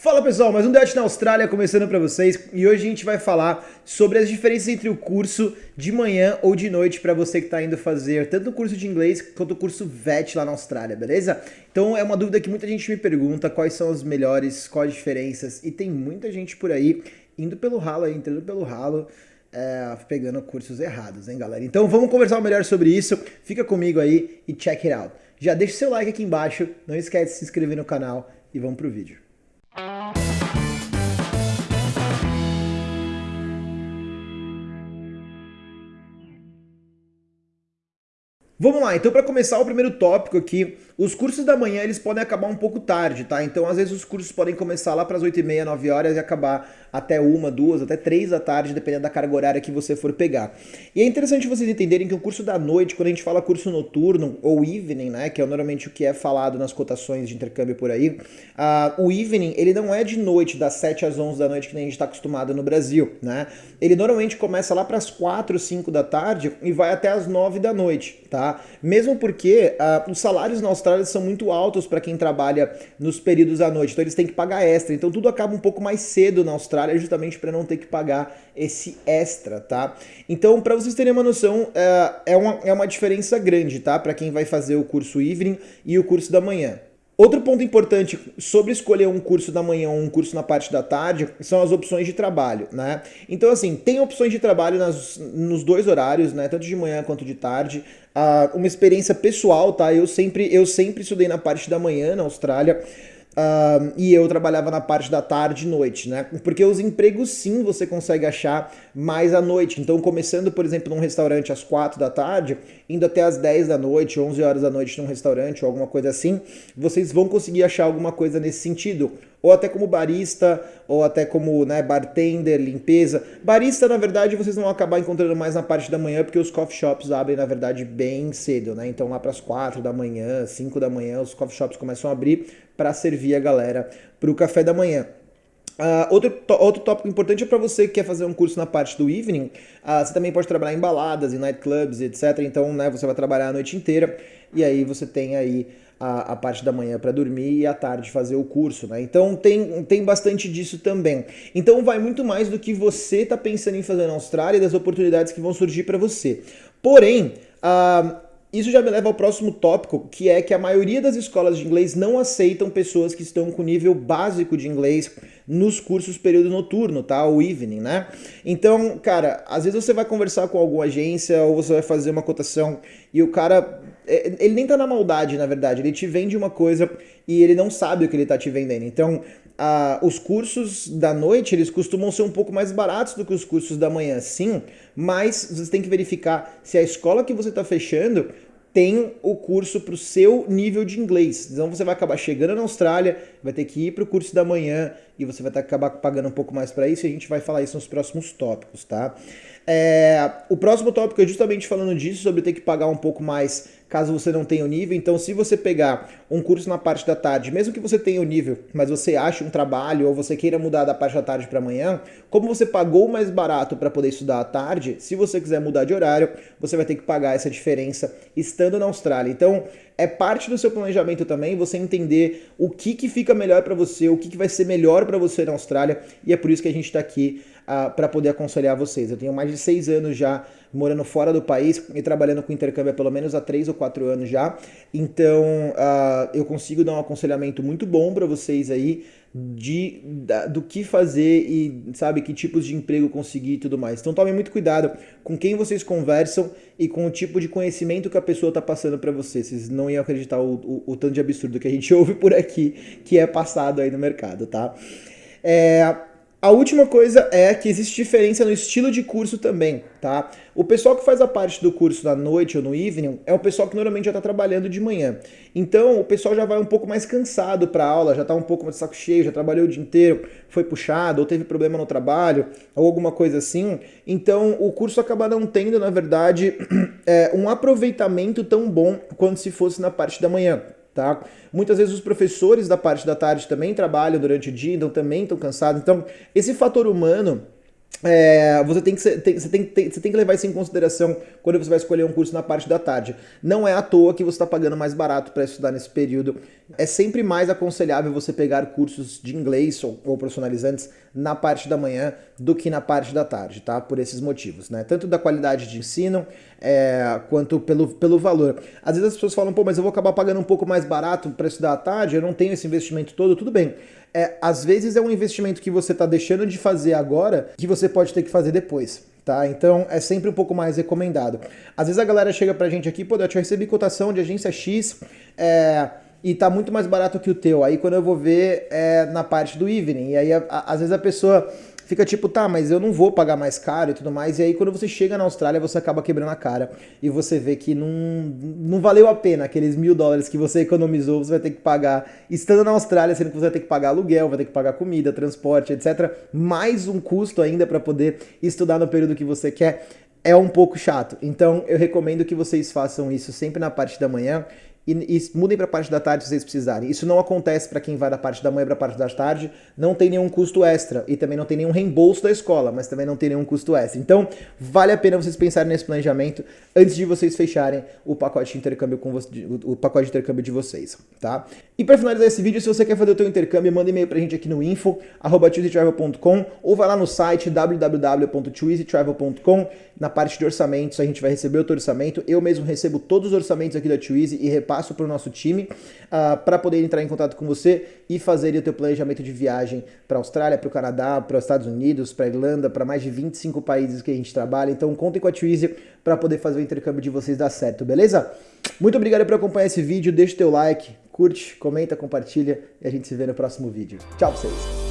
Fala pessoal, mais um Dutch na Austrália começando para vocês e hoje a gente vai falar sobre as diferenças entre o curso de manhã ou de noite para você que está indo fazer tanto o curso de inglês quanto o curso VET lá na Austrália, beleza? Então é uma dúvida que muita gente me pergunta quais são os melhores, quais as diferenças e tem muita gente por aí indo pelo ralo, aí, entrando pelo ralo, é, pegando cursos errados, hein galera? Então vamos conversar melhor sobre isso, fica comigo aí e check it out. Já deixa seu like aqui embaixo, não esquece de se inscrever no canal e vamos pro vídeo. Vamos lá, então para começar o primeiro tópico aqui, os cursos da manhã eles podem acabar um pouco tarde, tá? Então às vezes os cursos podem começar lá para as 8 e meia, 9 horas e acabar até uma, duas, até três da tarde, dependendo da carga horária que você for pegar. E é interessante vocês entenderem que o curso da noite, quando a gente fala curso noturno ou evening, né, que é normalmente o que é falado nas cotações de intercâmbio por aí, uh, o evening ele não é de noite, das 7 às 11 da noite que nem a gente está acostumado no Brasil, né? Ele normalmente começa lá para as 4, 5 da tarde e vai até as 9 da noite, tá? Mesmo porque uh, os salários na Austrália são muito altos para quem trabalha nos períodos à noite, então eles têm que pagar extra. Então tudo acaba um pouco mais cedo na Austrália, justamente para não ter que pagar esse extra, tá? Então, para vocês terem uma noção, é, é, uma, é uma diferença grande, tá? Para quem vai fazer o curso evening e o curso da manhã. Outro ponto importante sobre escolher um curso da manhã ou um curso na parte da tarde são as opções de trabalho, né? Então, assim, tem opções de trabalho nas, nos dois horários, né? Tanto de manhã quanto de tarde. Uh, uma experiência pessoal, tá? Eu sempre, eu sempre estudei na parte da manhã na Austrália. Uh, e eu trabalhava na parte da tarde e noite, né? Porque os empregos sim você consegue achar mais à noite. Então, começando, por exemplo, num restaurante às 4 da tarde, indo até às 10 da noite, 11 horas da noite num restaurante ou alguma coisa assim, vocês vão conseguir achar alguma coisa nesse sentido. Ou até como barista, ou até como né, bartender, limpeza. Barista, na verdade, vocês vão acabar encontrando mais na parte da manhã, porque os coffee shops abrem, na verdade, bem cedo, né? Então, lá para as 4 da manhã, 5 da manhã, os coffee shops começam a abrir para servir a galera para o café da manhã. Uh, outro, outro tópico importante é para você que quer fazer um curso na parte do evening, uh, você também pode trabalhar em baladas, em nightclubs, etc. Então, né, você vai trabalhar a noite inteira e aí você tem aí a, a parte da manhã para dormir e à tarde fazer o curso, né? Então tem, tem bastante disso também. Então vai muito mais do que você está pensando em fazer na Austrália e das oportunidades que vão surgir para você. Porém, uh, isso já me leva ao próximo tópico, que é que a maioria das escolas de inglês não aceitam pessoas que estão com nível básico de inglês nos cursos período noturno, tá? O evening, né? Então, cara, às vezes você vai conversar com alguma agência ou você vai fazer uma cotação e o cara, é, ele nem tá na maldade, na verdade, ele te vende uma coisa e ele não sabe o que ele tá te vendendo. Então, os cursos da noite, eles costumam ser um pouco mais baratos do que os cursos da manhã, sim, mas você tem que verificar se a escola que você está fechando tem o curso para o seu nível de inglês. Então você vai acabar chegando na Austrália, vai ter que ir para o curso da manhã e você vai acabar pagando um pouco mais para isso e a gente vai falar isso nos próximos tópicos, tá? É, o próximo tópico é justamente falando disso, sobre ter que pagar um pouco mais caso você não tenha o nível. Então, se você pegar um curso na parte da tarde, mesmo que você tenha o nível, mas você ache um trabalho ou você queira mudar da parte da tarde para amanhã, como você pagou mais barato para poder estudar à tarde, se você quiser mudar de horário, você vai ter que pagar essa diferença estando na Austrália. Então, é parte do seu planejamento também você entender o que, que fica melhor para você, o que, que vai ser melhor para você na Austrália, e é por isso que a gente está aqui uh, para poder aconselhar vocês. Eu tenho mais de seis anos já morando fora do país e trabalhando com intercâmbio há pelo menos há três ou quatro anos já, então uh, eu consigo dar um aconselhamento muito bom para vocês aí de, da, do que fazer e sabe que tipos de emprego conseguir e tudo mais. Então tomem muito cuidado com quem vocês conversam e com o tipo de conhecimento que a pessoa está passando para vocês. Vocês não iam acreditar o, o, o, tanto de absurdo que a gente ouve por aqui que é passado aí no mercado, tá? É, a última coisa é que existe diferença no estilo de curso também, tá? O pessoal que faz a parte do curso na noite ou no evening é o pessoal que normalmente já está trabalhando de manhã. Então o pessoal já vai um pouco mais cansado para a aula, já está um pouco mais de saco cheio, já trabalhou o dia inteiro, foi puxado ou teve problema no trabalho ou alguma coisa assim. Então o curso acaba não tendo, na verdade, é, um aproveitamento tão bom quanto se fosse na parte da manhã. Tá? Muitas vezes os professores da parte da tarde também trabalham durante o dia, então também estão cansados. Então, esse fator humano é, você, tem que, tem, você, tem, tem, você tem que levar isso em consideração quando você vai escolher um curso na parte da tarde. Não é à toa que você está pagando mais barato para estudar nesse período. É sempre mais aconselhável você pegar cursos de inglês ou, ou, profissionalizantes na parte da manhã do que na parte da tarde, tá? Por esses motivos, né? Tanto da qualidade de ensino é, quanto pelo, pelo valor. Às vezes as pessoas falam, pô, mas eu vou acabar pagando um pouco mais barato para estudar à tarde, eu não tenho esse investimento todo, tudo bem é, às vezes é um investimento que você está deixando de fazer agora que você pode ter que fazer depois. Tá? Então é sempre um pouco mais recomendado. Às vezes a galera chega pra gente aqui, pô, eu te recebi cotação de agência X é, e tá muito mais barato que o teu. Aí quando eu vou ver é na parte do evening, e aí a, a, às vezes a pessoa fica tipo, tá, mas eu não vou pagar mais caro e tudo mais. E aí quando você chega na Austrália, você acaba quebrando a cara e você vê que não, não valeu a pena aqueles mil dólares que você economizou, você vai ter que pagar estando na Austrália, sendo que você vai ter que pagar aluguel, vai ter que pagar comida, transporte, etc. Mais um custo ainda para poder estudar no período que você quer. É um pouco chato. Então eu recomendo que vocês façam isso sempre na parte da manhã e, e mudem para a parte da tarde se vocês precisarem. Isso não acontece para quem vai da parte da manhã para a parte da tarde, não tem nenhum custo extra e também não tem nenhum reembolso da escola, mas também não tem nenhum custo extra. Então, vale a pena vocês pensarem nesse planejamento antes de vocês fecharem o pacote de intercâmbio com o pacote de intercâmbio de vocês, tá? E para finalizar esse vídeo, se você quer fazer o teu intercâmbio, manda e-mail pra gente aqui no info@twizytravel.com ou vai lá no site www.twizytravel.com na parte de orçamentos, a gente vai receber o teu orçamento. Eu mesmo recebo todos os orçamentos aqui da Twizy e repasso para o nosso time uh, ah, para poder entrar em contato com você e fazer o teu planejamento de viagem para a Austrália, para o Canadá, para os Estados Unidos, para a Irlanda, para mais de 25 países que a gente trabalha. Então contem com a Twizy para poder fazer o intercâmbio de vocês dar certo, beleza? Muito obrigado por acompanhar esse vídeo, deixa o teu like, curte, comenta, compartilha e a gente se vê no próximo vídeo. Tchau pra vocês!